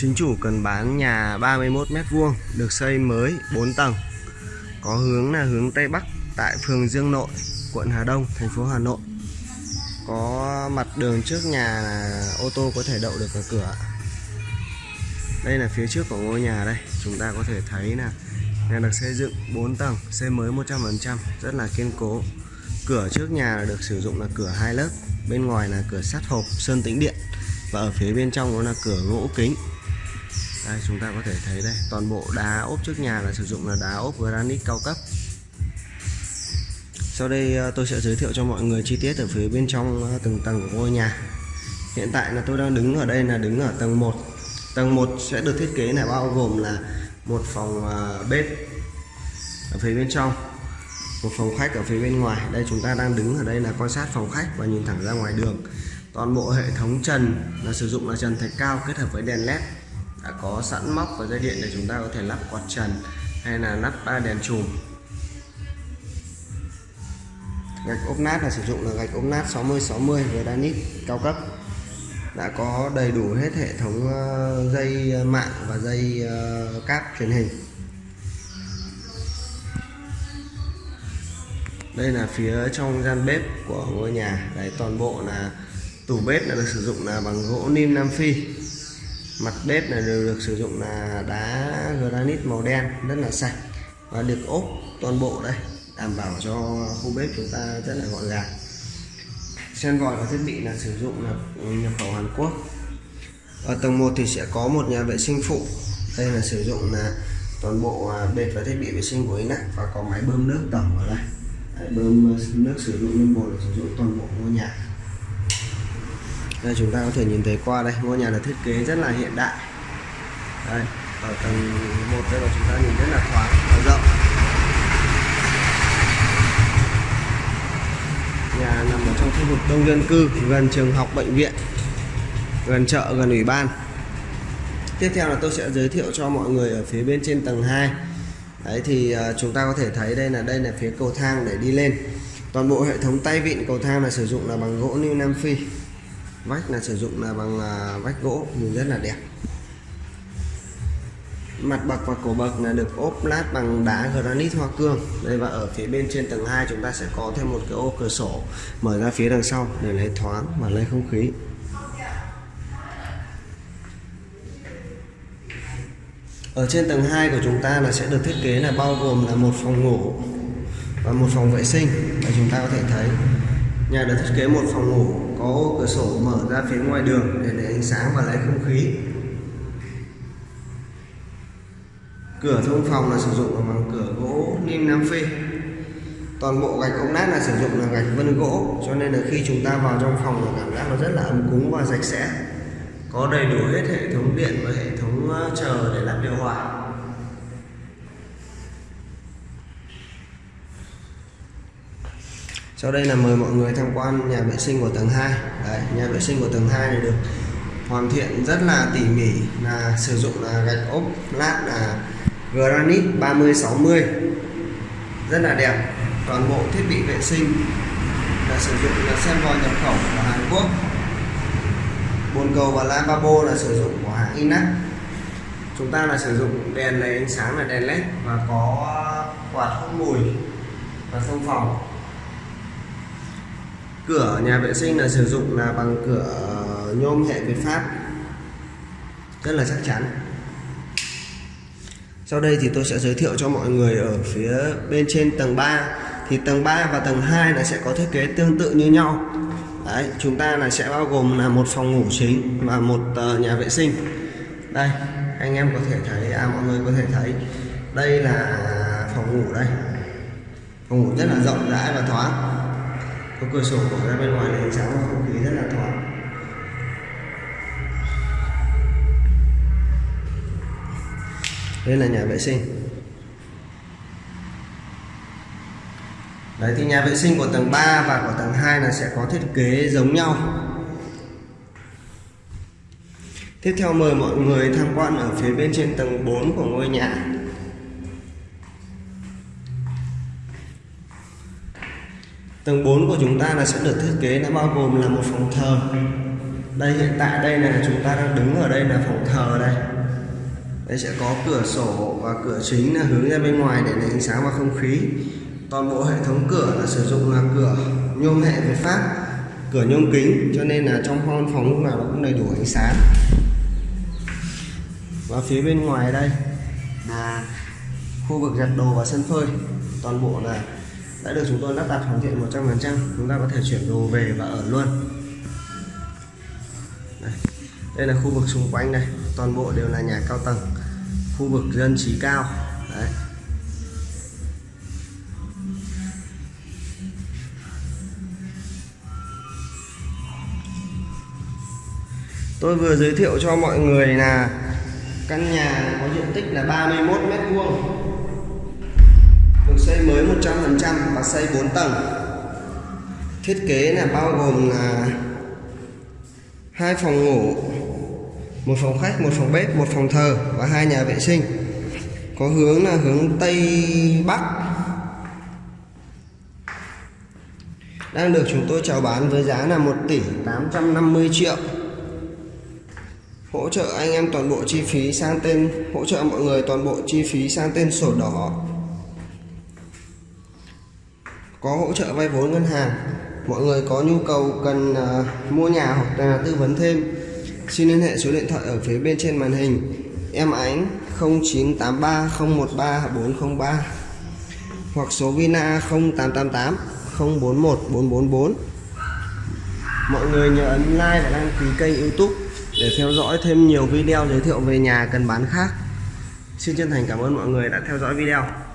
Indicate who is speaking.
Speaker 1: Chính chủ cần bán nhà 31 mét vuông được xây mới 4 tầng. Có hướng là hướng Tây Bắc tại phường Dương Nội, quận Hà Đông, thành phố Hà Nội. Có mặt đường trước nhà là ô tô có thể đậu được ở cửa. Đây là phía trước của ngôi nhà đây, chúng ta có thể thấy là nhà được xây dựng 4 tầng, xây mới 100%, rất là kiên cố. Cửa trước nhà được sử dụng là cửa hai lớp, bên ngoài là cửa sắt hộp sơn tĩnh điện và ở phía bên trong nó là cửa gỗ kính. Đây, chúng ta có thể thấy đây, toàn bộ đá ốp trước nhà là sử dụng là đá ốp granite cao cấp. Sau đây ờ, tôi sẽ giới thiệu cho mọi người chi tiết ở phía bên trong ờ, từng tầng của ngôi nhà. Hiện tại là tôi đang đứng ở đây là đứng ở tầng 1 tầng 1 sẽ được thiết kế là bao gồm là một phòng ờ, bếp ở phía bên trong, một phòng khách ở phía bên ngoài. Đây, chúng ta đang đứng ở đây là quan sát phòng khách và nhìn thẳng ra ngoài đường toàn bộ hệ thống trần là sử dụng là trần thạch cao kết hợp với đèn led. Đã có sẵn móc và dây điện để chúng ta có thể lắp quạt trần hay là lắp ba đèn chùm. Gạch ốp nát là sử dụng là gạch ốp nát 60 60 granite cao cấp. Đã có đầy đủ hết hệ thống ờ, dây ờ, mạng và dây ờ, cáp truyền hình. Đây là phía trong gian bếp của ngôi nhà. Đấy, toàn bộ là tủ bếp là được sử dụng là bằng gỗ nim nam phi. Mặt bếp này đều được sử dụng là đá, granite màu đen, rất là sạch. Và được ốp toàn bộ đây, đảm bảo cho khu bếp chúng ta rất là gọn gàng. Sen vòi và thiết bị là sử dụng là nhập khẩu Hàn Quốc. Ở tầng 1 thì sẽ có một nhà vệ sinh phụ. Đây là sử dụng là toàn bộ à, bệt và thiết bị vệ sinh của Inac và có máy bơm nước tổng ở đây. Bơm à, nước sử dụng lên bồn sử dụng toàn bộ ngôi nhà đây, chúng ta có thể nhìn thấy qua đây, ngôi nhà được thiết kế rất là hiện đại. Đây, ở tầng 1 đây là chúng ta nhìn rất là thoáng và rộng. Nhà nằm ở trong khu vực đông dân cư, gần trường học, bệnh viện, gần chợ, gần ủy ban. Tiếp theo là tôi sẽ giới thiệu cho mọi người ở phía bên trên tầng 2 đấy, thì à, chúng ta có thể thấy đây là đây là phía cầu thang để đi lên. Toàn bộ hệ thống tay vịn cầu thang là sử dụng là bằng gỗ New Nam Phi vách là sử dụng là bằng à, vách gỗ, nhìn rất là đẹp. Mặt bậc và cổ bậc là được ốp lát bằng đá granite hoa cương. Đây và ở phía bên trên tầng 2 chúng ta sẽ có thêm một cái ô cửa sổ mở ra phía đằng sau để lấy thoáng và lấy không khí. Ở trên tầng 2 của chúng ta là sẽ được thiết kế là bao gồm là một phòng ngủ và một phòng vệ sinh. Và chúng ta có thể thấy, nhà được thiết kế một phòng ngủ có ô cửa sổ mở ra phía ngoài đường để lấy ánh sáng và lấy không khí. Cửa thông phòng là sử dụng bằng cửa gỗ lim nam phi. Toàn bộ gạch ống nát là sử dụng là gạch vân gỗ, cho nên là khi chúng ta vào trong phòng là cảm giác nó rất là ấm cúng và sạch sẽ. Có đầy đủ hết hệ thống điện và hệ thống ờ, chờ để làm điều hòa. Sau đây là mời mọi người tham quan nhà vệ sinh của tầng 2 Đấy, nhà vệ sinh của tầng 2 này được hoàn thiện rất là tỉ mỉ là sử dụng là gạch ốp lát là granite 30 60 rất là đẹp. Toàn bộ thiết bị vệ sinh là sử dụng là sen vòi nhập khẩu của Hàn Quốc. Bồn cầu và lavabo là sử dụng của hãng Inac chúng ta là sử dụng đèn lấy ánh sáng là đèn led và có quạt hút mùi và thông phòng cửa nhà vệ sinh là sử dụng là bằng cửa nhôm hệ Việt Pháp. Rất là chắc chắn. Sau đây thì tôi sẽ giới thiệu cho mọi người ở phía bên trên tầng 3 thì tầng 3 và tầng 2 là sẽ có thiết kế tương tự như nhau. Đấy, chúng ta là sẽ bao gồm là một phòng ngủ chính và một uh, nhà vệ sinh. Đây anh em có thể thấy à mọi người có thể thấy đây là phòng ngủ đây. Phòng ngủ rất là rộng rãi và thoáng có cửa sổ mở ra bên ngoài này ánh sáng và không khí rất là thoáng đây là nhà vệ sinh. Đấy, thì nhà vệ sinh của tầng 3 và của tầng 2 là sẽ có thiết kế giống nhau. Tiếp theo mời mọi người tham quan ở phía bên trên tầng 4 của ngôi nhà. Tầng 4 của chúng ta là sẽ được thiết kế, nó bao gồm là một phòng thờ. Đây, hiện tại đây là chúng ta đang đứng ở đây là phòng thờ đây. Đây sẽ có cửa sổ và cửa chính là hướng ra bên ngoài để lấy ánh sáng và không khí. Toàn bộ hệ thống cửa là sử dụng là cửa nhôm hệ Việt Pháp cửa nhôm kính, cho nên là trong phòng phòng lúc nào nó cũng đầy đủ ánh sáng. Và phía bên ngoài đây là khu vực giặt đồ và sân phơi. Toàn bộ là đã được chúng tôi lắp đặt hoàn thiện 100% chúng ta có thể chuyển đồ về và ở luôn. Đây, đây là khu vực xung quanh này, toàn bộ đều là nhà cao tầng khu vực dân trí cao. Đấy. Tôi vừa giới thiệu cho mọi người là căn nhà có diện tích là 31 mét vuông xây mới 100% và xây 4 tầng. Thiết kế là bao gồm là hai phòng ngủ, một phòng khách, một phòng bếp, một phòng thờ và hai nhà vệ sinh. Có hướng là hướng tây bắc. Đang được chúng tôi chào bán với giá là 1 tỷ 850 triệu. Hỗ trợ anh em toàn bộ chi phí sang tên, hỗ trợ mọi người toàn bộ chi phí sang tên sổ đỏ có hỗ trợ vay vốn ngân hàng. Mọi người có nhu cầu cần uh, mua nhà hoặc là tư vấn thêm xin liên hệ số điện thoại ở phía bên trên màn hình. Em ánh 0983 013 403 hoặc số Vina 0888 041 444 mọi người nhớ ấn like và đăng ký kênh youtube để theo dõi thêm nhiều video giới thiệu về nhà cần bán khác. Xin chân thành cảm ơn mọi người đã theo dõi video.